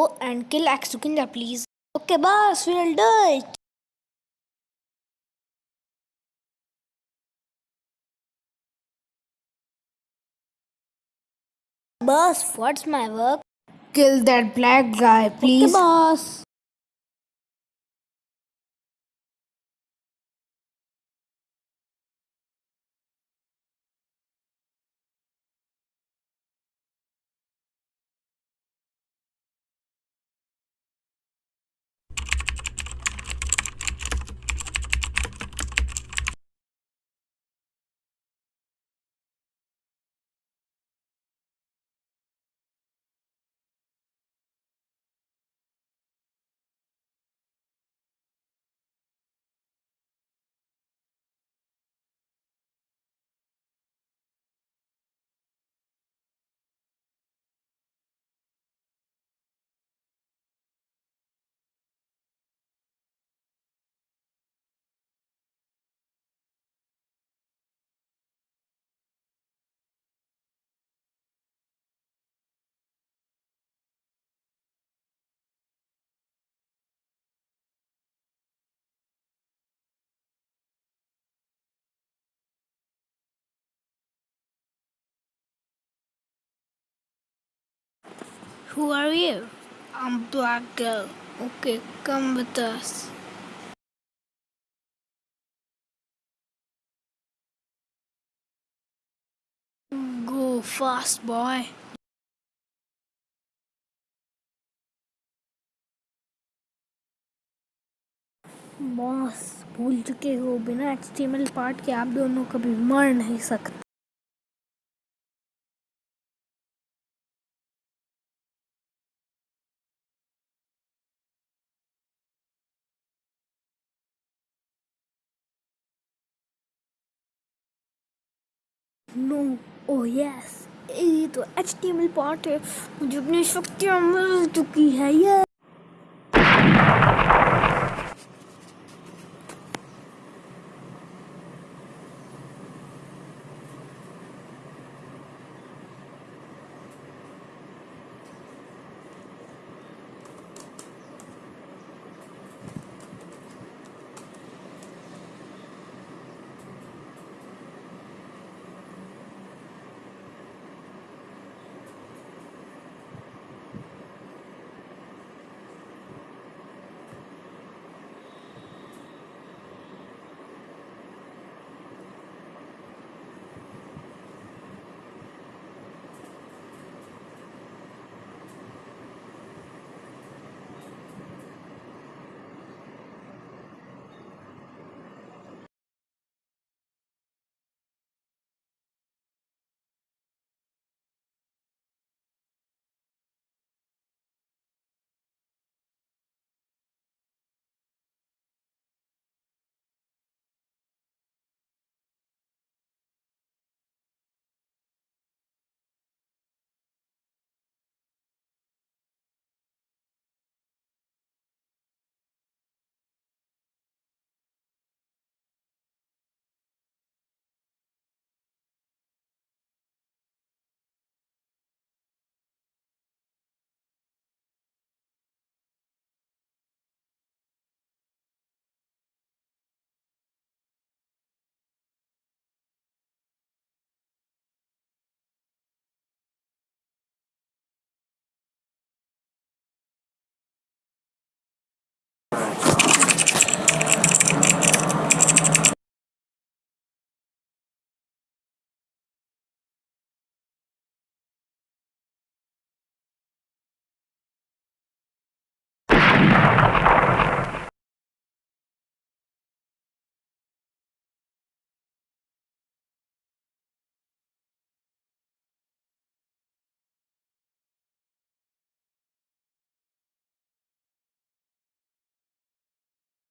Go and kill Axukinja, please. Okay, boss, we'll do it. Boss, what's my work? Kill that black guy, please. Okay, boss. Who are you? I'm Black Girl. Okay, come with us. Go fast, boy. Boss भूल चुके हो बिना HTML part के आप दोनों कभी मर नहीं सकते नो ओ यस ये तो H T M L part है। मुझे अपनी शक्तियाँ मिल चुकी है। ये